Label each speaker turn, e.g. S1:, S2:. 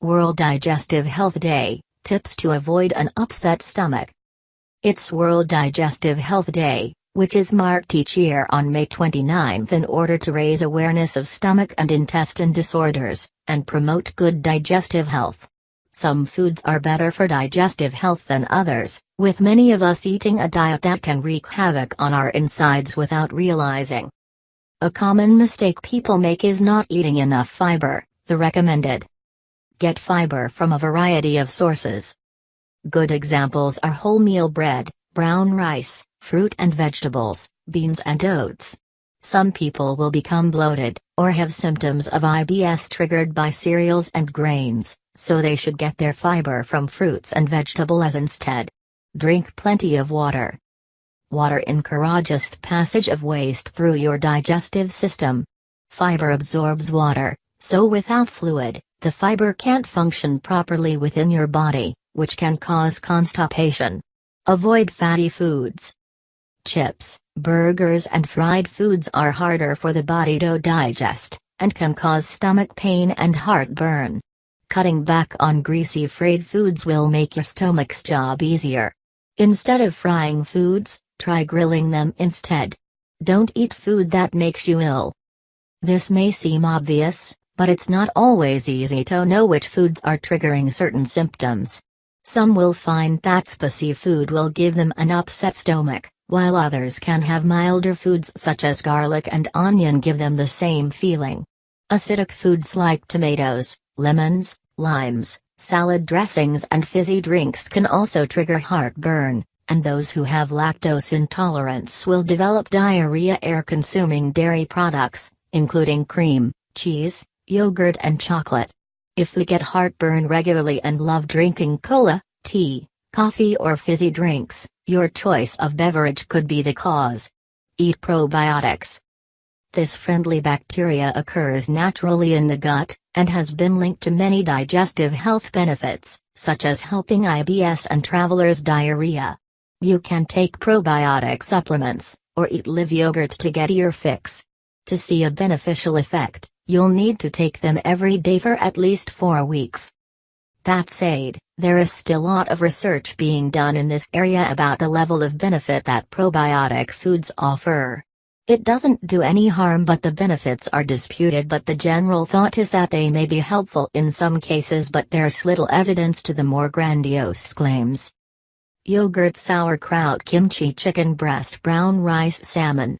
S1: World Digestive Health Day Tips to avoid an upset stomach. It's World Digestive Health Day, which is marked each year on May 29 in order to raise awareness of stomach and intestine disorders, and promote good digestive health. Some foods are better for digestive health than others, with many of us eating a diet that can wreak havoc on our insides without realizing. A common mistake people make is not eating enough fiber, the recommended. Get fiber from a variety of sources. Good examples are wholemeal bread, brown rice, fruit and vegetables, beans and oats. Some people will become bloated, or have symptoms of IBS triggered by cereals and grains, so they should get their fiber from fruits and vegetables instead. Drink plenty of water. Water encourages the passage of waste through your digestive system. Fiber absorbs water, so without fluid, the fiber can't function properly within your body, which can cause constipation. Avoid fatty foods. Chips, burgers and fried foods are harder for the body to digest, and can cause stomach pain and heartburn. Cutting back on greasy fried foods will make your stomach's job easier. Instead of frying foods, try grilling them instead. Don't eat food that makes you ill. This may seem obvious, but it's not always easy to know which foods are triggering certain symptoms. Some will find that spicy food will give them an upset stomach, while others can have milder foods such as garlic and onion give them the same feeling. Acidic foods like tomatoes, lemons, limes, salad dressings and fizzy drinks can also trigger heartburn, and those who have lactose intolerance will develop diarrhea air consuming dairy products, including cream, cheese, yogurt and chocolate. If we get heartburn regularly and love drinking cola, tea, coffee or fizzy drinks, your choice of beverage could be the cause. Eat probiotics. This friendly bacteria occurs naturally in the gut, and has been linked to many digestive health benefits, such as helping IBS and traveler's diarrhea. You can take probiotic supplements, or eat live yogurt to get your fix. To see a beneficial effect, You'll need to take them every day for at least four weeks. That said, there is still a lot of research being done in this area about the level of benefit that probiotic foods offer. It doesn't do any harm but the benefits are disputed but the general thought is that they may be helpful in some cases but there's little evidence to the more grandiose claims. Yogurt sauerkraut kimchi chicken breast brown rice salmon